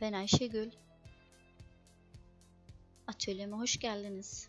Ben Ayşegül. Atölyeme hoş geldiniz.